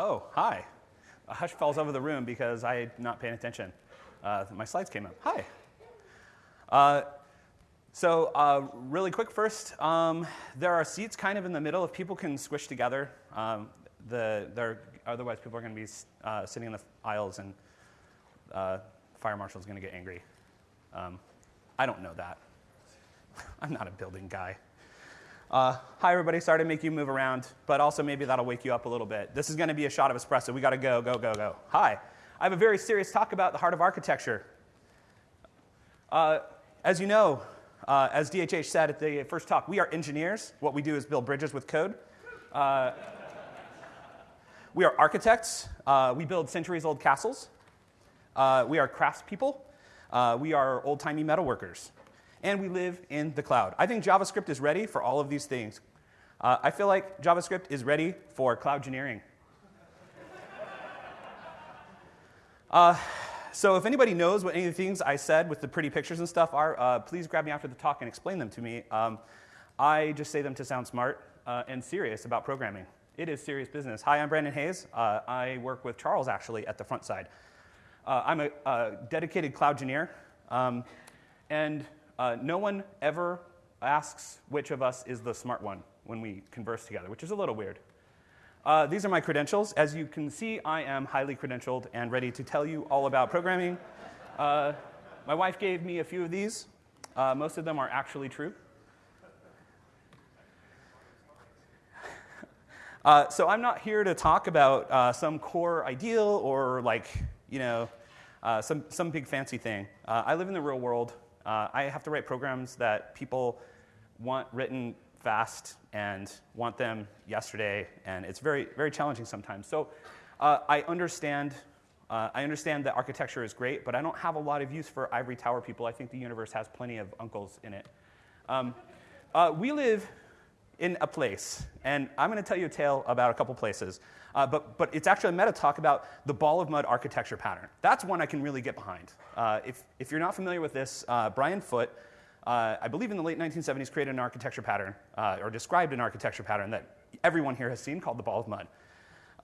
Oh, hi. A hush falls over the room because I'm not paying attention. Uh, my slides came up. Hi. Uh, so, uh, really quick first, um, there are seats kind of in the middle if people can squish together. Um, the, otherwise, people are going to be uh, sitting in the aisles and uh, fire marshal is going to get angry. Um, I don't know that. I'm not a building guy. Uh, hi, everybody. Sorry to make you move around, but also maybe that'll wake you up a little bit. This is going to be a shot of espresso. We got to go, go, go, go. Hi. I have a very serious talk about the heart of architecture. Uh, as you know, uh, as DHH said at the first talk, we are engineers. What we do is build bridges with code. Uh, we are architects. Uh, we build centuries old castles. Uh, we are craftspeople. we are old timey metalworkers and we live in the cloud. I think JavaScript is ready for all of these things. Uh, I feel like JavaScript is ready for cloud engineering. uh, so if anybody knows what any of the things I said with the pretty pictures and stuff are, uh, please grab me after the talk and explain them to me. Um, I just say them to sound smart uh, and serious about programming. It is serious business. Hi, I'm Brandon Hays. Uh, I work with Charles actually at the Frontside. Uh, I'm a, a, dedicated cloud engineer. Um, and uh, no one ever asks which of us is the smart one when we converse together, which is a little weird. Uh, these are my credentials. As you can see, I am highly credentialed and ready to tell you all about programming. Uh, my wife gave me a few of these. Uh, most of them are actually true. Uh, so I'm not here to talk about uh, some core ideal or like, you know, uh, some, some big fancy thing. I live in the real world. Uh, I have to write programs that people want written fast and want them yesterday, and it's very, very challenging sometimes. So uh, I understand. Uh, I understand that architecture is great, but I don't have a lot of use for ivory tower people. I think the universe has plenty of uncles in it. Um, uh, we live in a place, and I'm going to tell you a tale about a couple places. Uh, but, but it's actually a meta talk about the ball of mud architecture pattern. That's one I can really get behind. Uh, if, if you're not familiar with this, uh, Brian Foote, uh, I believe in the late 1970s, created an architecture pattern, uh, or described an architecture pattern that everyone here has seen called the ball of mud.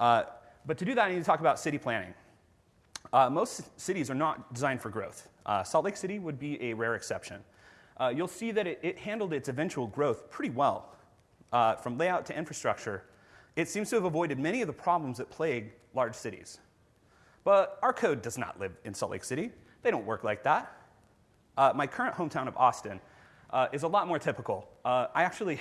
Uh, but to do that, I need to talk about city planning. most cities are not designed for growth. Salt Lake City would be a rare exception. you'll see that it, it, handled its eventual growth pretty well, from layout to infrastructure, it seems to have avoided many of the problems that plague large cities. But our code does not live in Salt Lake City. They don't work like that. Uh, my current hometown of Austin uh, is a lot more typical. Uh, I actually,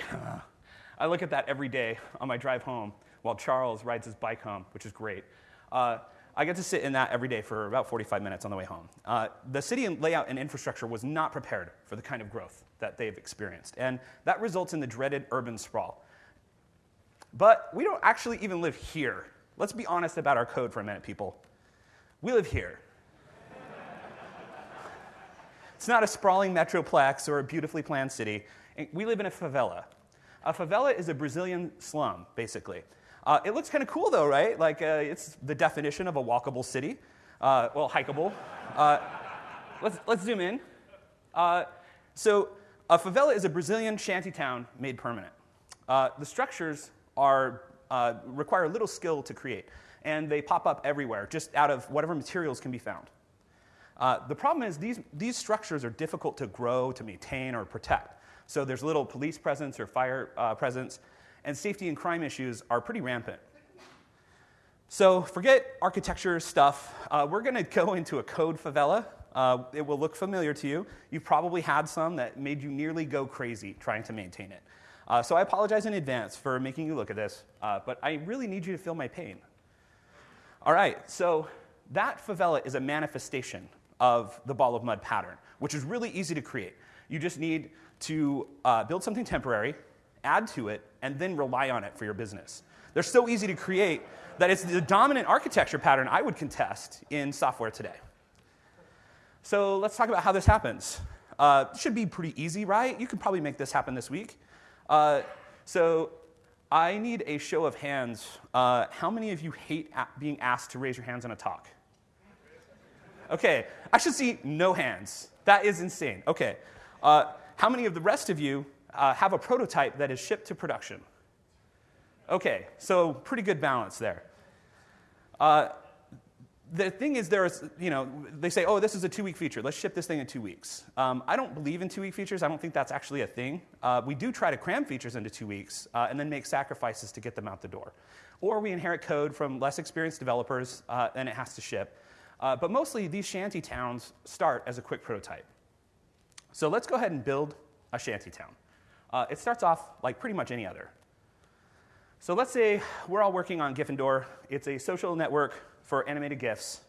I look at that every day on my drive home while Charles rides his bike home, which is great. Uh, I get to sit in that every day for about 45 minutes on the way home. Uh, the city layout and infrastructure was not prepared for the kind of growth that they've experienced, and that results in the dreaded urban sprawl. But we don't actually even live here. Let's be honest about our code for a minute, people. We live here. it's not a sprawling metroplex or a beautifully planned city. We live in a favela. A favela is a Brazilian slum, basically. Uh, it looks kind of cool, though, right? Like, uh, it's the definition of a walkable city. Uh, well, hikeable. Uh, let's, let's zoom in. Uh, so, a favela is a Brazilian shanty town made permanent. Uh, the structures are, uh, require little skill to create, and they pop up everywhere, just out of whatever materials can be found. Uh, the problem is these, these structures are difficult to grow, to maintain, or protect. So there's little police presence or fire uh, presence, and safety and crime issues are pretty rampant. So forget architecture stuff. Uh, we're going to go into a code favela. Uh, it will look familiar to you. You've probably had some that made you nearly go crazy trying to maintain it. Uh, so I apologize in advance for making you look at this, uh, but I really need you to feel my pain. All right, so that favela is a manifestation of the ball of mud pattern, which is really easy to create. You just need to uh, build something temporary, add to it, and then rely on it for your business. They're so easy to create that it's the dominant architecture pattern I would contest in software today. So let's talk about how this happens. Uh, should be pretty easy, right? You could probably make this happen this week. Uh, so I need a show of hands. Uh, how many of you hate being asked to raise your hands on a talk? Okay, I should see no hands. That is insane. Okay, uh, how many of the rest of you uh, have a prototype that is shipped to production? Okay, so pretty good balance there. The thing is, there's, you know, they say, oh, this is a two week feature. Let's ship this thing in two weeks. Um, I don't believe in two week features. I don't think that's actually a thing. Uh, we do try to cram features into two weeks uh, and then make sacrifices to get them out the door. Or we inherit code from less experienced developers uh, and it has to ship. Uh, but mostly, these shanty towns start as a quick prototype. So let's go ahead and build a shanty town. Uh, it starts off like pretty much any other. So let's say we're all working on Gryffindor. It's a social network for animated GIFs.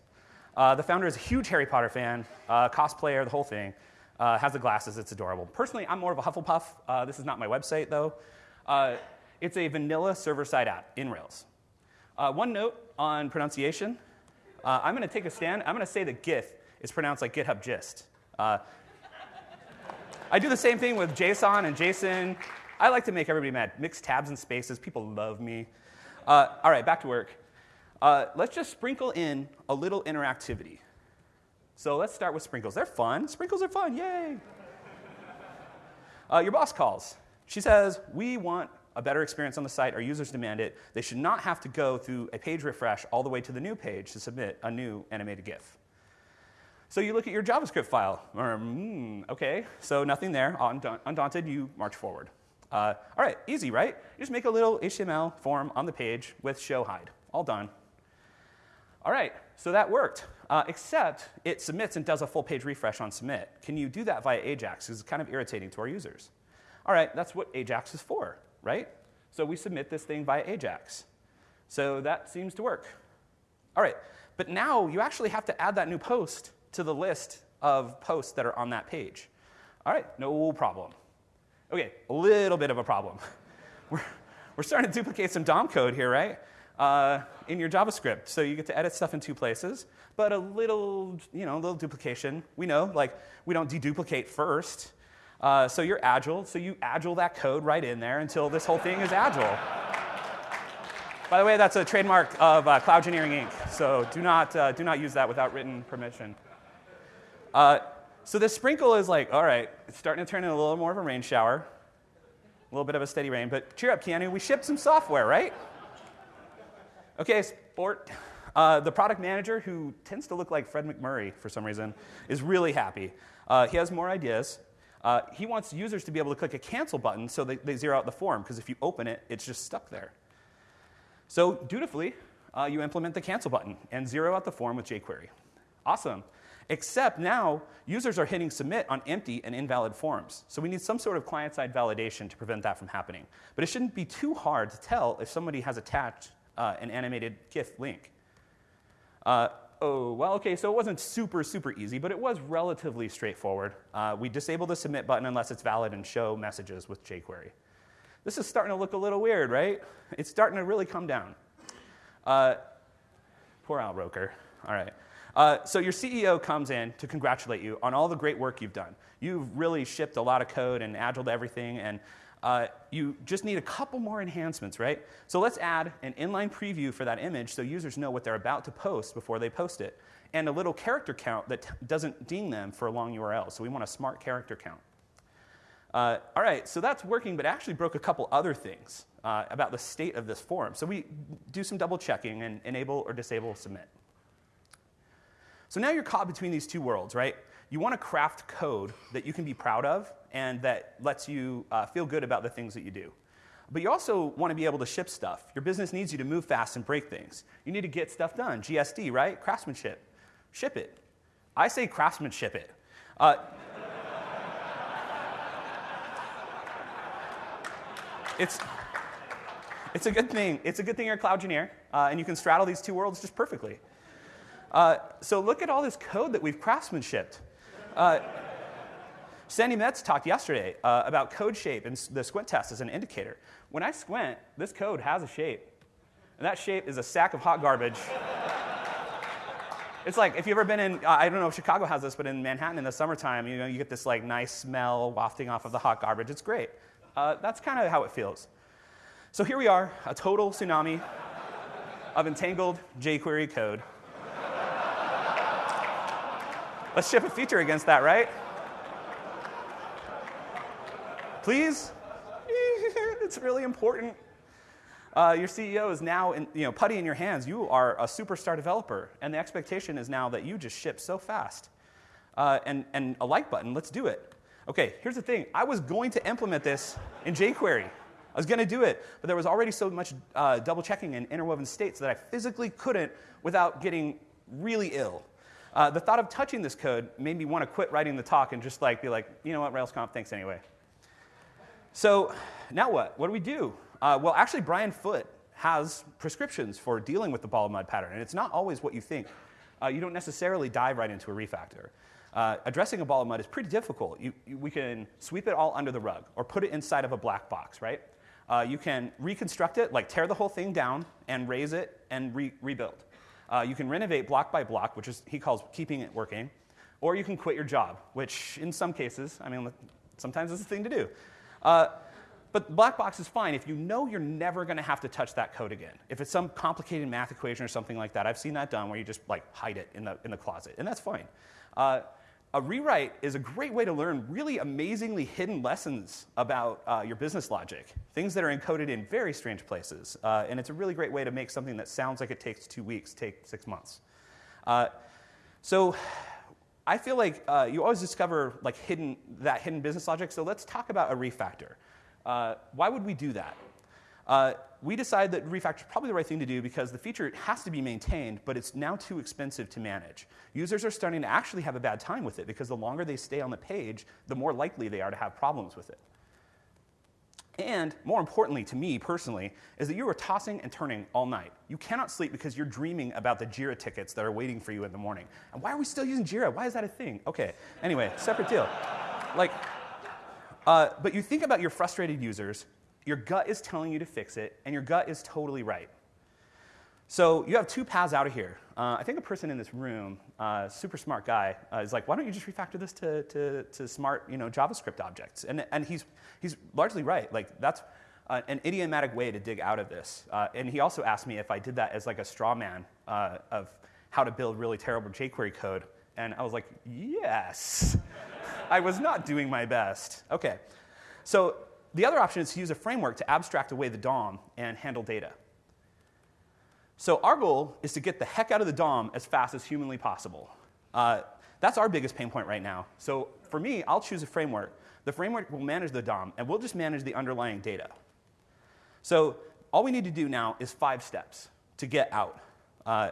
Uh, the founder is a huge Harry Potter fan, uh, cosplayer, the whole thing. Uh, has the glasses, it's adorable. Personally, I'm more of a Hufflepuff. Uh, this is not my website, though. Uh, it's a vanilla server side app in Rails. Uh, one note on pronunciation I'm going to take a stand. I'm going to say that GIF is pronounced like GitHub gist. I do the same thing with JSON and JSON. I like to make everybody mad. Mix tabs and spaces. People love me. all right, back to work. Uh, let's just sprinkle in a little interactivity. So let's start with sprinkles. They're fun. Sprinkles are fun. Yay. Uh, your boss calls. She says, We want a better experience on the site. Our users demand it. They should not have to go through a page refresh all the way to the new page to submit a new animated GIF. So you look at your JavaScript file. Mm, okay, so nothing there. Undaunted, you march forward. Uh, all right, easy, right? You just make a little HTML form on the page with show hide. All done. All right, so that worked, uh, except it submits and does a full page refresh on submit. Can you do that via Ajax? Because it's kind of irritating to our users. All right, that's what Ajax is for, right? So we submit this thing via Ajax. So that seems to work. All right, but now you actually have to add that new post to the list of posts that are on that page. All right, no problem. Okay, a little bit of a problem. We're, we're starting to duplicate some DOM code here, right? Uh, in your JavaScript. So you get to edit stuff in two places, but a little, you know, a little duplication. We know, like, we don't deduplicate first. Uh, so you're agile, so you agile that code right in there until this whole thing is agile. By the way, that's a trademark of uh, Cloud Engineering Inc., so do not, uh, do not use that without written permission. Uh, so this sprinkle is like, all right, it's starting to turn into a little more of a rain shower, a little bit of a steady rain, but cheer up, Keanu, we shipped some software, right? Okay, sport. Uh, the product manager, who tends to look like Fred MacMurray for some reason, is really happy. Uh, he has more ideas. Uh, he wants users to be able to click a cancel button so they, they zero out the form, because if you open it, it's just stuck there. So, dutifully, uh, you implement the cancel button and zero out the form with jQuery. Awesome. Except now, users are hitting submit on empty and invalid forms. So we need some sort of client side validation to prevent that from happening. But it shouldn't be too hard to tell if somebody has attached uh, an animated GIF link. Uh, oh, well, okay, so it wasn't super, super easy, but it was relatively straightforward. Uh, we disable the submit button unless it's valid and show messages with jQuery. This is starting to look a little weird, right? It's starting to really come down. Uh, poor Al Roker. All right. Uh, so your CEO comes in to congratulate you on all the great work you've done. You've really shipped a lot of code and agile to everything, and uh, you just need a couple more enhancements, right? So let's add an inline preview for that image so users know what they're about to post before they post it, and a little character count that t- doesn't ding them for a long URL. So we want a smart character count. Uh, all right, so that's working, but actually broke a couple other things uh, about the state of this form. So we do some double checking and enable or disable submit. So now you're caught between these two worlds, right? You want to craft code that you can be proud of and that lets you uh, feel good about the things that you do. But you also want to be able to ship stuff. Your business needs you to move fast and break things. You need to get stuff done. GSD, right? Craftsmanship. Ship it. I say craftsmanship it. Uh, it's, it's a good thing. It's a good thing you're a cloud engineer, uh, and you can straddle these two worlds just perfectly. Uh, so look at all this code that we've craftsmanshipped. Sandi Metz talked yesterday uh, about code shape and the squint test as an indicator. When I squint, this code has a shape. And that shape is a sack of hot garbage. it's like if you've ever been in, I don't know if Chicago has this, but in Manhattan in the summertime, you know, you get this like nice smell wafting off of the hot garbage. It's great. Uh, that's kind of how it feels. So here we are, a total tsunami of entangled jQuery code. Let's ship a feature against that, right? Please? it's really important. uh, your CEO is now, in, you know, putty in your hands. You are a superstar developer, and the expectation is now that you just ship so fast. Uh, and, and a like button, let's do it. Okay, here's the thing. I was going to implement this in jQuery. I was going to do it, but there was already so much uh, double checking and interwoven states that I physically couldn't without getting really ill. Uh, the thought of touching this code made me want to quit writing the talk and just like be like, you know what, RailsConf, thanks anyway. So now what? What do we do? Uh, well, actually, Brian Foote has prescriptions for dealing with the ball of mud pattern, and it's not always what you think. Uh, you don't necessarily dive right into a refactor. Uh, addressing a ball of mud is pretty difficult. You, you, we can sweep it all under the rug or put it inside of a black box, right? Uh, you can reconstruct it, like tear the whole thing down and raze it and re- rebuild. Uh, you can renovate block by block, which is he calls keeping it working, or you can quit your job, which in some cases, I mean, sometimes it's a thing to do. Uh, but black box is fine if you know you're never going to have to touch that code again. If it's some complicated math equation or something like that, I've seen that done where you just like hide it in the, in the closet, and that's fine. Uh, a rewrite is a great way to learn really amazingly hidden lessons about uh, your business logic, things that are encoded in very strange places. Uh, and it's a really great way to make something that sounds like it takes two weeks take six months. Uh, so I feel like uh, you always discover like hidden, that hidden business logic. So let's talk about a refactor. Uh, why would we do that? Uh, we decide that refactor is probably the right thing to do because the feature has to be maintained, but it's now too expensive to manage. Users are starting to actually have a bad time with it because the longer they stay on the page, the more likely they are to have problems with it. And more importantly to me personally, is that you are tossing and turning all night. You cannot sleep because you're dreaming about the JIRA tickets that are waiting for you in the morning. And why are we still using JIRA? Why is that a thing? Okay, anyway, separate deal. Like, uh, but you think about your frustrated users your gut is telling you to fix it, and your gut is totally right. So you have two paths out of here. Uh, I think a person in this room, uh, super smart guy, uh, is like, why don't you just refactor this to, to, to smart you know, JavaScript objects? And, and he's, he's largely right. Like, that's uh, an idiomatic way to dig out of this. Uh, and he also asked me if I did that as like a straw man uh, of how to build really terrible jQuery code. And I was like, yes. I was not doing my best. Okay. So the other option is to use a framework to abstract away the DOM and handle data. So our goal is to get the heck out of the DOM as fast as humanly possible. Uh, that's our biggest pain point right now. So for me, I'll choose a framework. The framework will manage the DOM, and we'll just manage the underlying data. So all we need to do now is five steps to get out. Uh,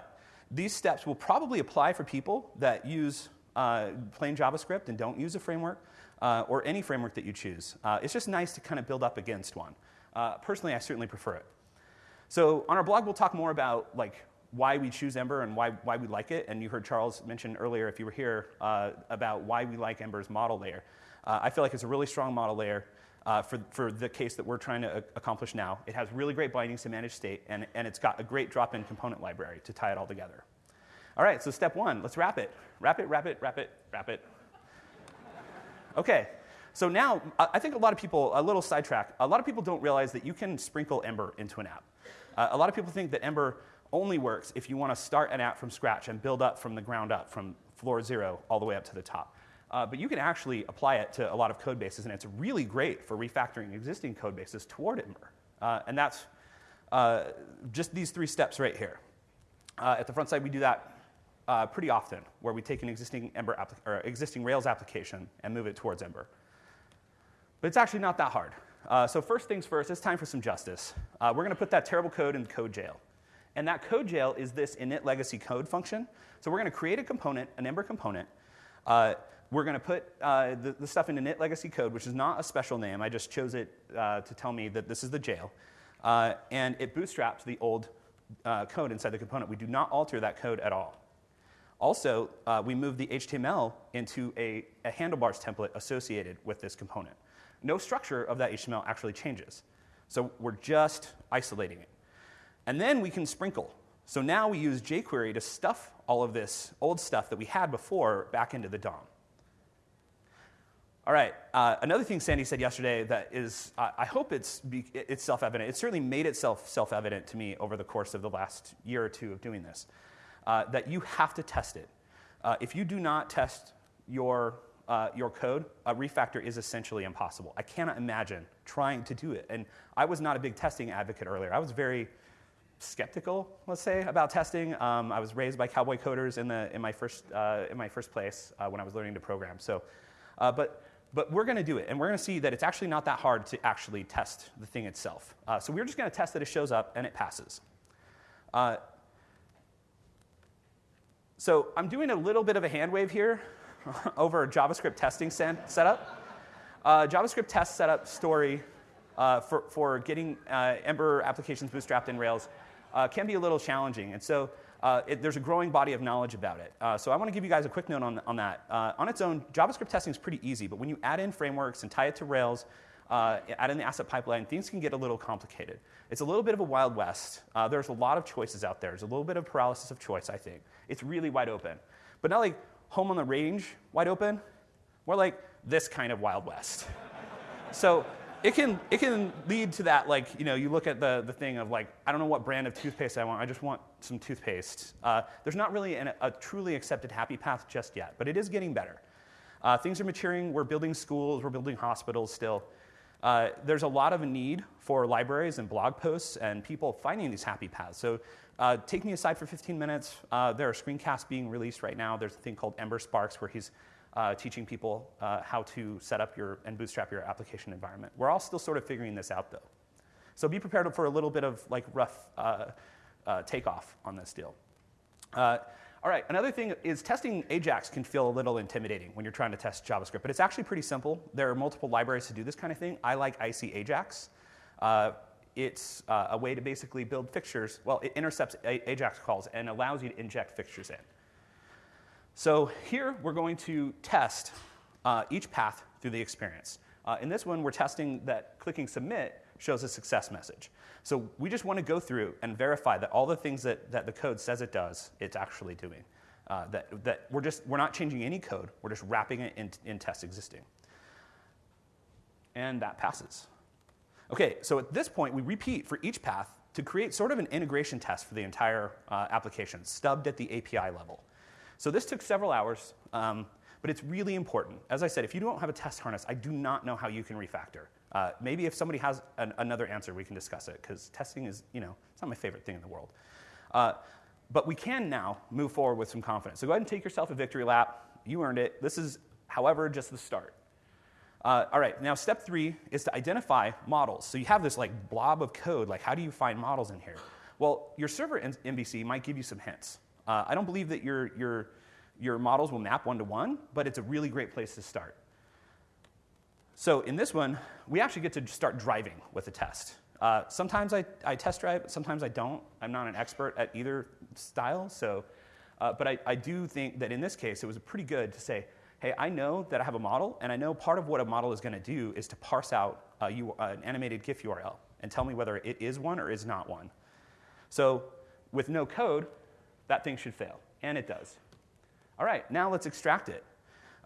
these steps will probably apply for people that use uh, plain JavaScript and don't use a framework uh, or any framework that you choose. Uh, it's just nice to kind of build up against one. Uh, personally, I certainly prefer it. So on our blog, we'll talk more about like why we choose Ember and why, why we like it. And you heard Charles mention earlier, if you were here, uh, about why we like Ember's model layer. Uh, I feel like it's a really strong model layer. Uh, for, for the case that we're trying to accomplish now. It has really great bindings to manage state, and, and it's got a great drop in component library to tie it all together. All right, so step one, let's wrap it. Wrap it, wrap it, wrap it, wrap it, Okay, so now I think a lot of people, a little sidetrack, a lot of people don't realize that you can sprinkle Ember into an app. Uh, a lot of people think that Ember only works if you want to start an app from scratch and build up from the ground up, from floor zero all the way up to the top. Uh, but you can actually apply it to a lot of code bases, and it's really great for refactoring existing code bases toward Ember. Uh, and that's uh, just these three steps right here. Uh, at the Frontside, we do that uh, pretty often, where we take an existing, Ember or existing Rails application and move it towards Ember. But it's actually not that hard. Uh, so first things first, it's time for some justice. Uh, we're going to put that terrible code in code jail. And that code jail is this init legacy code function. So we're going to create a component, an Ember component. Uh, we're going to put uh, the, the, stuff in init legacy code, which is not a special name. I just chose it uh, to tell me that this is the jail. Uh, and it bootstraps the old code inside the component. We do not alter that code at all. Also, we move the HTML into a, a, handlebars template associated with this component. No structure of that HTML actually changes. So we're just isolating it. And then we can sprinkle. So now we use jQuery to stuff all of this old stuff that we had before back into the DOM. All right, uh, another thing Sandi said yesterday that is, I hope it's, it's self evident. It certainly made itself self evident to me over the course of the last year or two of doing this uh, that you have to test it. Uh, if you do not test your uh, your code, a refactor is essentially impossible. I cannot imagine trying to do it. And I was not a big testing advocate earlier. I was very skeptical, let's say, about testing. Um, I was raised by cowboy coders in, the, in, my, first, uh, in my first place uh, when I was learning to program. So, uh, but, but we're going to do it, and we're going to see that it's actually not that hard to actually test the thing itself. Uh, so we're just going to test that it shows up and it passes. Uh, so I'm doing a little bit of a hand wave here over a JavaScript testing setup. Uh, JavaScript test setup story uh, for, for getting uh, Ember applications bootstrapped in Rails uh, can be a little challenging. And so uh, it, there's a growing body of knowledge about it. Uh, so I want to give you guys a quick note on, on that. on its own, JavaScript testing is pretty easy, but when you add in frameworks and tie it to Rails, add in the asset pipeline, things can get a little complicated. It's a little bit of a wild west. there's a lot of choices out there. There's a little bit of paralysis of choice, I think. It's really wide open. But not like home on the range wide open, more like this kind of wild west. so it can, it can lead to that, like, you know, you look at the, the thing of like, I don't know what brand of toothpaste I want, I just want some toothpaste. Uh, there's not really an, a truly accepted happy path just yet, but it is getting better. Uh, things are maturing, we're building schools, we're building hospitals still. Uh, there's a lot of a need for libraries and blog posts and people finding these happy paths. So uh, take me aside for 15 minutes. Uh, there are screencasts being released right now. There's a thing called Ember Sparks where he's uh, teaching people uh, how to set up your and bootstrap your application environment. We're all still sort of figuring this out though. So be prepared for a little bit of like rough uh, takeoff on this deal. All right, another thing is testing Ajax can feel a little intimidating when you're trying to test JavaScript, but it's actually pretty simple. There are multiple libraries to do this kind of thing. I like IC Ajax it's uh, a way to basically build fixtures. Well, it intercepts AJAX calls and allows you to inject fixtures in. So here we're going to test uh, each path through the experience. Uh, in this one, we're testing that clicking submit shows a success message. So we just want to go through and verify that all the things that, that the code says it does, it's actually doing. Uh, that, that we're just we're not changing any code, we're just wrapping it in, in test existing. And that passes. Okay, so at this point, we repeat for each path to create sort of an integration test for the entire uh, application, stubbed at the API level. So this took several hours, um, but it's really important. As I said, if you don't have a test harness, I do not know how you can refactor. Uh, maybe if somebody has an, another answer, we can discuss it, because testing is, you know, it's not my favorite thing in the world. Uh, but we can now move forward with some confidence. So go ahead and take yourself a victory lap. You earned it. This is, however, just the start. Uh, all right, now step three is to identify models. So you have this like blob of code, like how do you find models in here? Well, your server MVC might give you some hints. Uh, I don't believe that your, your, your models will map one to one, but it's a really great place to start. So in this one, we actually get to start driving with a test. Uh, sometimes I, I, test drive, sometimes I don't. I'm not an expert at either style, so, uh, but I, I do think that in this case, it was pretty good to say, hey, I know that I have a model, and I know part of what a model is going to do is to parse out uh, an animated GIF URL and tell me whether it is one or is not one. So with no code, that thing should fail, and it does. All right, now let's extract it.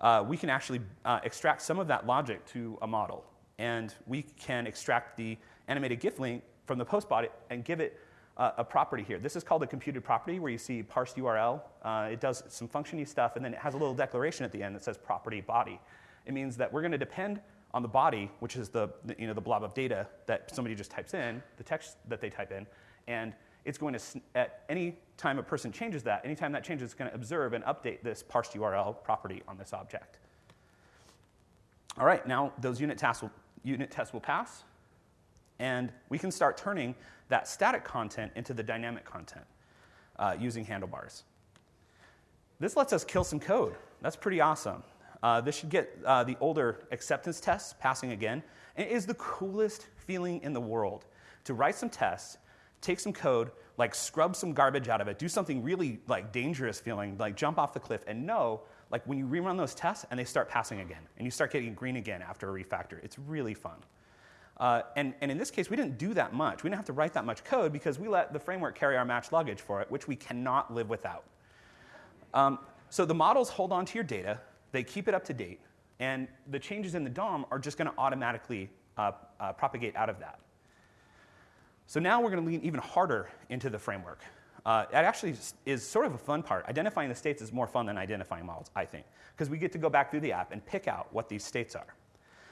Uh, we can actually uh, extract some of that logic to a model, and we can extract the animated GIF link from the post body and give it uh, a property here. This is called a computed property where you see parsed URL. Uh, it does some functiony stuff, and then it has a little declaration at the end that says property body. It means that we're going to depend on the body, which is the, the, you know, the blob of data that somebody just types in, the text that they type in, and it's going to, at any time a person changes that, anytime that changes, it's going to observe and update this parsed URL property on this object. All right, now those unit tests will, unit tests will pass, and we can start turning that static content into the dynamic content uh, using handlebars. This lets us kill some code. That's pretty awesome. Uh, this should get uh, the older acceptance tests passing again. And it is the coolest feeling in the world to write some tests, take some code, like scrub some garbage out of it, do something really like dangerous feeling, like jump off the cliff, and know like when you rerun those tests and they start passing again, and you start getting green again after a refactor, it's really fun. Uh, and, and in this case, we didn't do that much. We didn't have to write that much code because we let the framework carry our match luggage for it, which we cannot live without. Um, so the models hold on to your data, they keep it up to date, and the changes in the DOM are just going to automatically uh, uh, propagate out of that. So now we're going to lean even harder into the framework. uh, it actually is sort of a fun part. Identifying the states is more fun than identifying models, I think, because we get to go back through the app and pick out what these states are.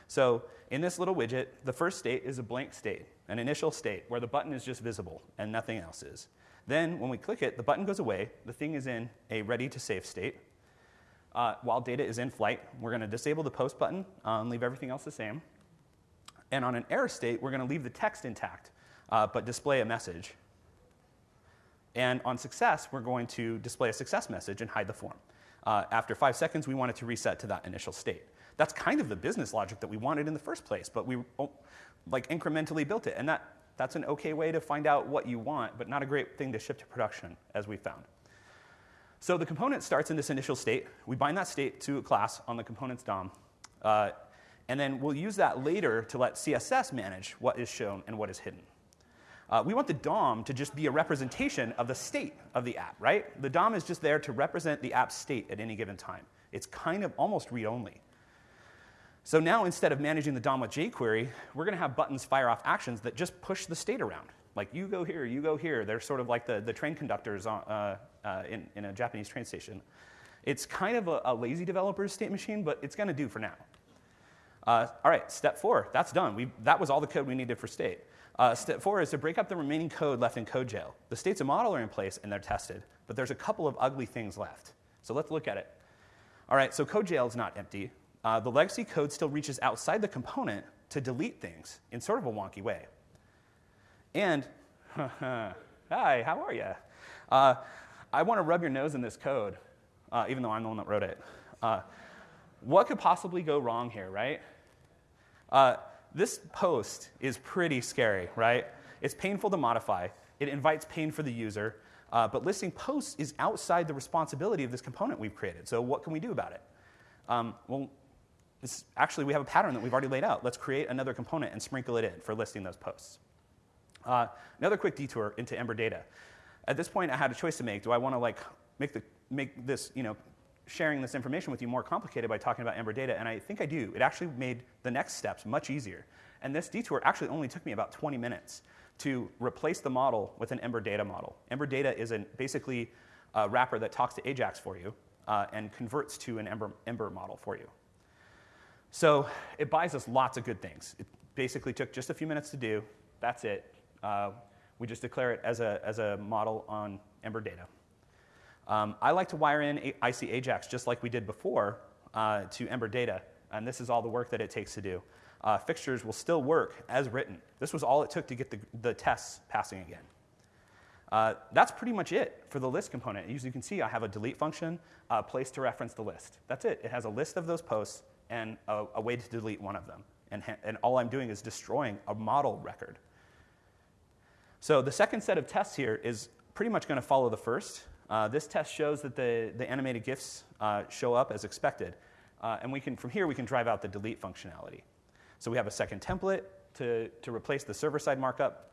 So in this little widget, the first state is a blank state, an initial state where the button is just visible and nothing else is. Then when we click it, the button goes away, the thing is in a ready to save state. Uh, while data is in flight, we're going to disable the post button uh, and leave everything else the same. And on an error state, we're going to leave the text intact, uh, but display a message. And on success, we're going to display a success message and hide the form. Uh, after five seconds, we want it to reset to that initial state. That's kind of the business logic that we wanted in the first place, but we oh, like incrementally built it. And that, that's an okay way to find out what you want, but not a great thing to ship to production, as we found. So the component starts in this initial state. We bind that state to a class on the component's DOM. Uh, and then we'll use that later to let CSS manage what is shown and what is hidden. Uh, we want the DOM to just be a representation of the state of the app, right? The DOM is just there to represent the app's state at any given time. It's kind of almost read only. So now instead of managing the DOM with jQuery, we're going to have buttons fire off actions that just push the state around. Like you go here, you go here. They're sort of like the, the train conductors on, uh, uh, in, in a Japanese train station. It's kind of a, a lazy developer's state machine, but it's going to do for now. Uh, all right, step four, that's done. We, that was all the code we needed for state. Uh, step four is to break up the remaining code left in code jail. The states of model are in place and they're tested, but there's a couple of ugly things left. So let's look at it. All right, so code jail is not empty. Uh, the legacy code still reaches outside the component to delete things in sort of a wonky way. And, hi, how are you? Uh, I want to rub your nose in this code, uh, even though I'm the one that wrote it. Uh, what could possibly go wrong here, right? This post is pretty scary, right? It's painful to modify. It invites pain for the user. Uh, but listing posts is outside the responsibility of this component we've created. So what can we do about it? Um, well, actually, we have a pattern that we've already laid out. Let's create another component and sprinkle it in for listing those posts. Uh, another quick detour into Ember data. At this point, I had a choice to make. Do I want to like make, the, make this, you know, sharing this information with you more complicated by talking about Ember data, and I think I do. It actually made the next steps much easier. And this detour actually only took me about 20 minutes to replace the model with an Ember data model. Ember data is an, basically a wrapper that talks to Ajax for you uh, and converts to an Ember, Ember model for you. So it buys us lots of good things. It basically took just a few minutes to do. That's it. Uh, we just declare it as a, as a model on Ember data. Um, I like to wire in IC Ajax just like we did before uh, to Ember data, and this is all the work that it takes to do. Uh, fixtures will still work as written. This was all it took to get the, the tests passing again. Uh, that's pretty much it for the list component. As you can see, I have a delete function, a place to reference the list. That's it. It has a list of those posts and a, a way to delete one of them. And, and all I'm doing is destroying a model record. So the second set of tests here is pretty much going to follow the first. Uh, this test shows that the, the animated GIFs uh, show up as expected. Uh, and we can, from here, we can drive out the delete functionality. So we have a second template to, to replace the server-side markup.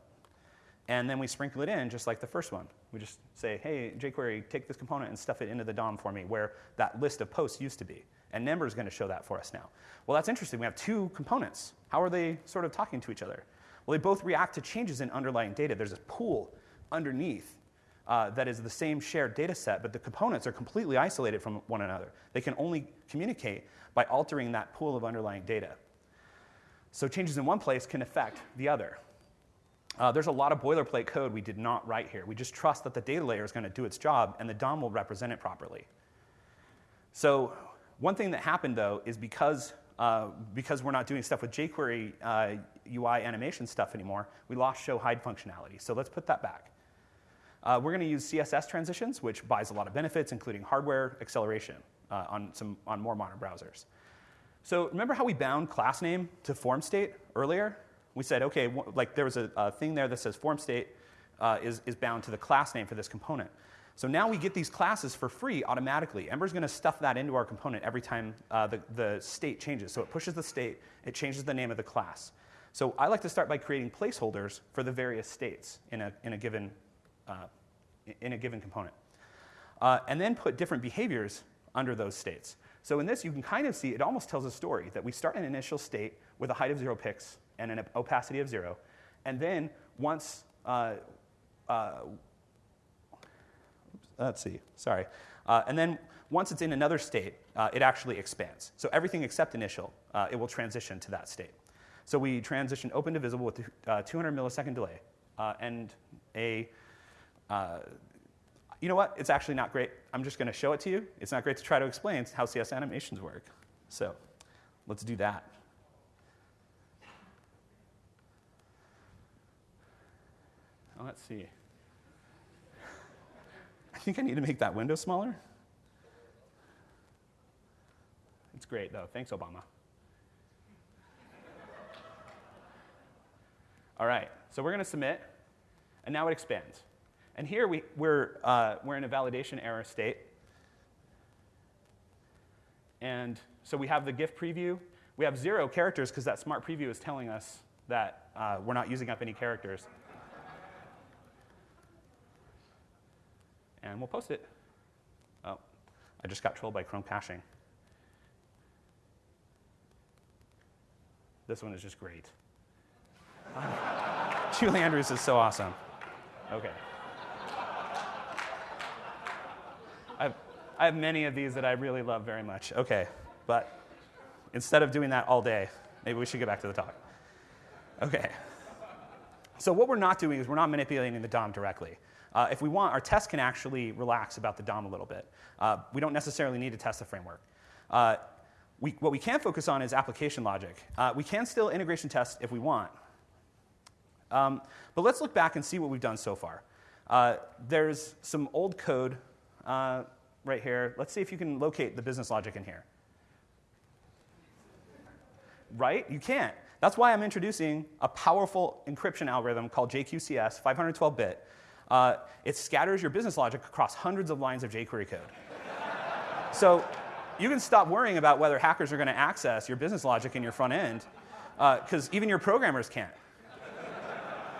And then we sprinkle it in just like the first one. We just say, hey, jQuery, take this component and stuff it into the DOM for me where that list of posts used to be. And Ember is going to show that for us now. Well, that's interesting. We have two components. How are they sort of talking to each other? Well, they both react to changes in underlying data. There's a pool underneath uh, that is the same shared data set, but the components are completely isolated from one another. They can only communicate by altering that pool of underlying data. So changes in one place can affect the other. Uh, there's a lot of boilerplate code we did not write here. We just trust that the data layer is going to do its job and the DOM will represent it properly. So one thing that happened though is because, uh, because we're not doing stuff with jQuery uh, UI animation stuff anymore, we lost show hide functionality. So let's put that back. Uh, we're going to use CSS transitions, which buys a lot of benefits, including hardware acceleration uh, on, some, on more modern browsers. So remember how we bound class name to form state earlier? We said, OK, like there was a, a thing there that says form state uh, is, is bound to the class name for this component. So now we get these classes for free automatically. Ember's going to stuff that into our component every time uh, the, the state changes. So it pushes the state, it changes the name of the class. So I like to start by creating placeholders for the various states in a, in a given uh, in a given component. Uh, and then put different behaviors under those states. So in this, you can kind of see it almost tells a story that we start an initial state with a height of zero pix and an opacity of zero. And then once, uh, uh, let's see, sorry. Uh, and then once it's in another state, uh, it actually expands. So everything except initial, it will transition to that state. So we transition open to visible with uh, 200 millisecond delay. Uh, and a, uh, you know what? It's actually not great. I'm just going to show it to you. It's not great to try to explain how CS animations work. So let's do that. let's see. I think I need to make that window smaller. It's great, though. Thanks, Obama. All right, so we're going to submit, and now it expands. And here we, we're, uh, we're in a validation error state. And so we have the GIF preview. We have zero characters because that smart preview is telling us that uh, we're not using up any characters. and we'll post it. Oh, I just got trolled by Chrome caching. This one is just great. Julie Andrews is so awesome. Okay. I have many of these that I really love very much. Okay, but instead of doing that all day, maybe we should get back to the talk. Okay. So, what we're not doing is we're not manipulating the DOM directly. Uh, if we want, our test can actually relax about the DOM a little bit. Uh, we don't necessarily need to test the framework. Uh, we, what we can focus on is application logic. Uh, we can still integration test if we want. Um, but let's look back and see what we've done so far. Uh, there's some old code uh, right here. Let's see if you can locate the business logic in here. Right? You can't. That's why I'm introducing a powerful encryption algorithm called JQCS, 512 bit, uh, it scatters your business logic across hundreds of lines of jQuery code. so you can stop worrying about whether hackers are going to access your business logic in your front end, because uh, even your programmers can't.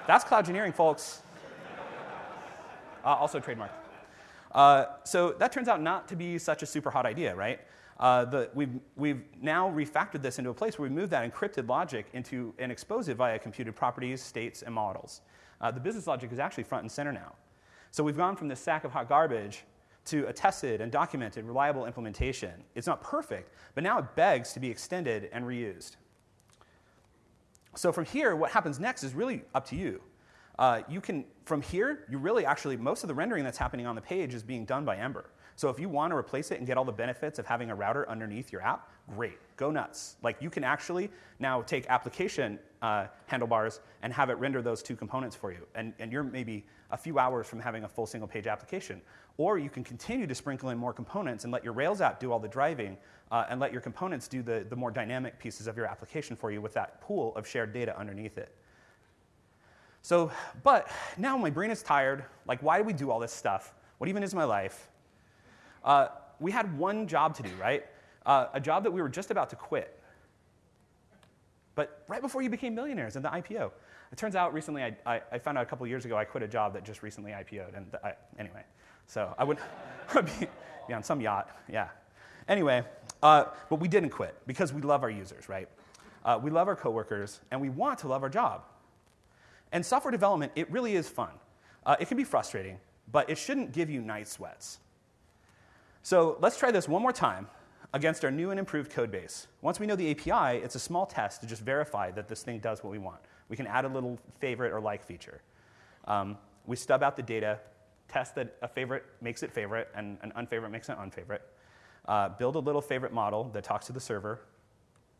That's cloud engineering, folks. Uh, also trademark. Uh, so that turns out not to be such a super hot idea, right? Uh, the, we've, we've now refactored this into a place where we move that encrypted logic into and expose it via computed properties, states, and models uh, the business logic is actually front and center now. So we've gone from this sack of hot garbage to a tested and documented, reliable implementation. It's not perfect, but now it begs to be extended and reused. So from here, what happens next is really up to you. Uh, you can, from here, you really actually, most of the rendering that's happening on the page is being done by Ember. So if you want to replace it and get all the benefits of having a router underneath your app, great, go nuts. Like you can actually now take application uh, handlebars and have it render those two components for you. And, and you're maybe a few hours from having a full single page application. Or you can continue to sprinkle in more components and let your Rails app do all the driving uh, and let your components do the, the more dynamic pieces of your application for you with that pool of shared data underneath it. So, but now my brain is tired. Like, why do we do all this stuff? What even is my life? Uh, we had one job to do, right? Uh, a job that we were just about to quit. But right before you became millionaires in the IPO. It turns out recently, I, I, I found out a couple years ago, I quit a job that just recently IPO'd. And I, anyway, so I would, be, be, on some yacht, yeah. Anyway, uh, but we didn't quit because we love our users, right? Uh, we love our coworkers, and we want to love our job. And software development, it really is fun. Uh, it can be frustrating, but it shouldn't give you night sweats. So let's try this one more time against our new and improved code base. Once we know the API, it's a small test to just verify that this thing does what we want. We can add a little favorite or like feature. Um, we stub out the data, test that a favorite makes it favorite and an unfavorite makes it unfavorite. Uh, build a little favorite model that talks to the server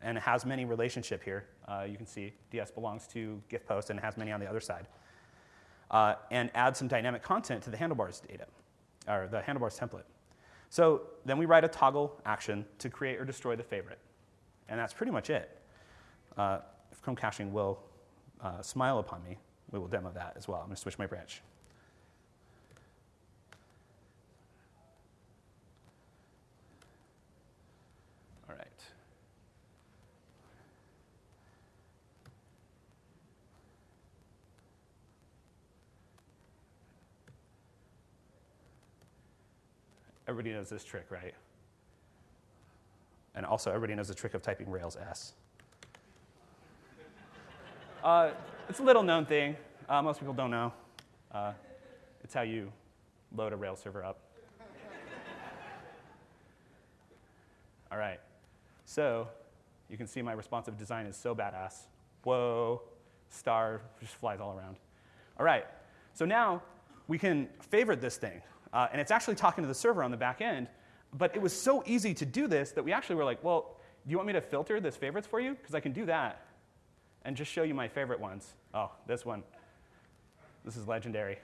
and it has many relationship here. Uh, you can see DS belongs to GIF post and it has many on the other side. Uh, and add some dynamic content to the handlebars data, or the handlebars template. So then we write a toggle action to create or destroy the favorite. And that's pretty much it. Uh, if Chrome caching will uh, smile upon me, we will demo that as well. I'm going to switch my branch. Everybody knows this trick, right? And also, everybody knows the trick of typing Rails S. uh, it's a little known thing. Uh, most people don't know. Uh, it's how you load a Rails server up. All right. So you can see my responsive design is so badass. Whoa, star just flies all around. All right. So now we can favorite this thing. Uh, and it's actually talking to the server on the back end. But it was so easy to do this that we actually were like, well, do you want me to filter this favorites for you? Because I can do that and just show you my favorite ones. Oh, this one. This is legendary.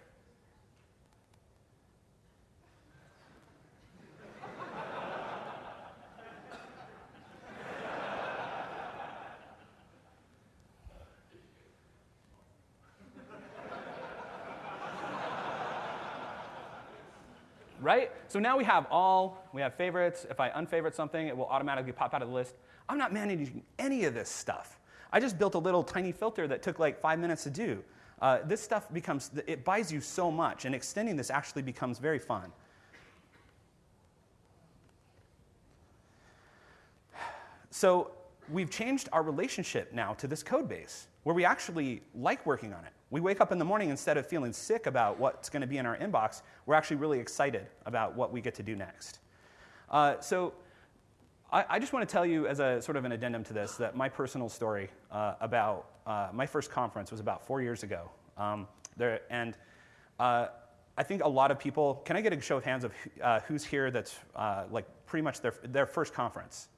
right? So now we have all, we have favorites. If I unfavorite something, it will automatically pop out of the list. I'm not managing any of this stuff. I just built a little tiny filter that took like five minutes to do. Uh, this stuff becomes, it buys you so much, and extending this actually becomes very fun. So we've changed our relationship now to this code base where we actually like working on it. We wake up in the morning instead of feeling sick about what's going to be in our inbox, we're actually really excited about what we get to do next. Uh, so I, I, just want to tell you, as a sort of an addendum to this, that my personal story uh, about uh, my first conference was about four years ago. Um, there, and uh, I think a lot of people, can I get a show of hands of uh, who's here that's uh, like pretty much their, their first conference?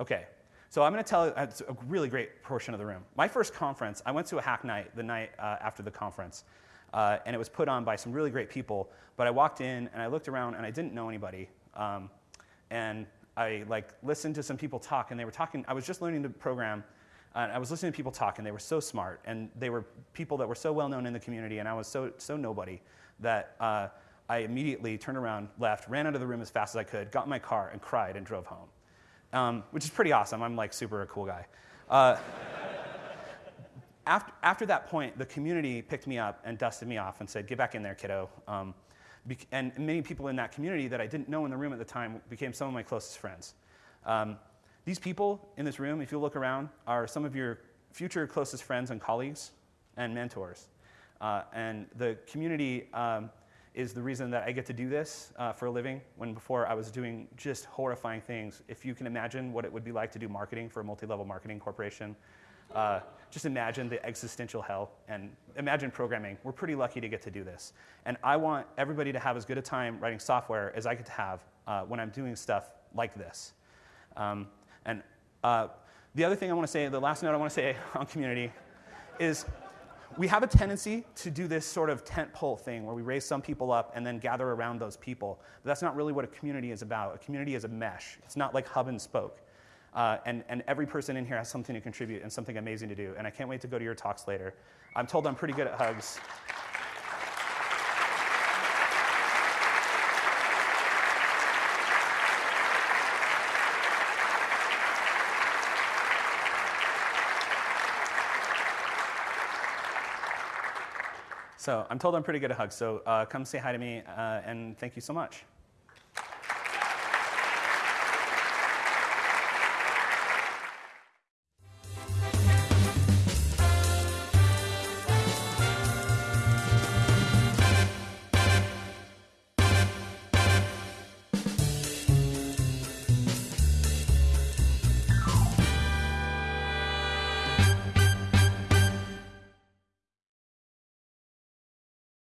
Okay, so I'm going to tell you, it's a really great portion of the room. My first conference, I went to a hack night the night uh, after the conference, uh, and it was put on by some really great people. But I walked in and I looked around and I didn't know anybody. Um, and I like listened to some people talk, and they were talking. I was just learning to program, and I was listening to people talk, and they were so smart, and they were people that were so well known in the community, and I was so so nobody that. Uh, I immediately turned around, left, ran out of the room as fast as I could, got in my car, and cried and drove home um, which is pretty awesome. I'm like super a cool guy. Uh, after, after that point, the community picked me up and dusted me off and said, Get back in there, kiddo. Um, and many people in that community that I didn't know in the room at the time became some of my closest friends. Um, these people in this room, if you look around, are some of your future closest friends and colleagues and mentors. Uh, and the community um, is the reason that I get to do this uh, for a living when before I was doing just horrifying things. If you can imagine what it would be like to do marketing for a multi level marketing corporation, uh, just imagine the existential hell and imagine programming. We're pretty lucky to get to do this. And I want everybody to have as good a time writing software as I get to have uh, when I'm doing stuff like this. Um, and uh, the other thing I want to say, the last note I want to say on community is we have a tendency to do this sort of tent pole thing where we raise some people up and then gather around those people. But that's not really what a community is about. A community is a mesh, it's not like hub and spoke. Uh, and, and every person in here has something to contribute and something amazing to do. And I can't wait to go to your talks later. I'm told I'm pretty good at hugs. So I'm told I'm pretty good at hugs. So uh, come say hi to me, uh, and thank you so much.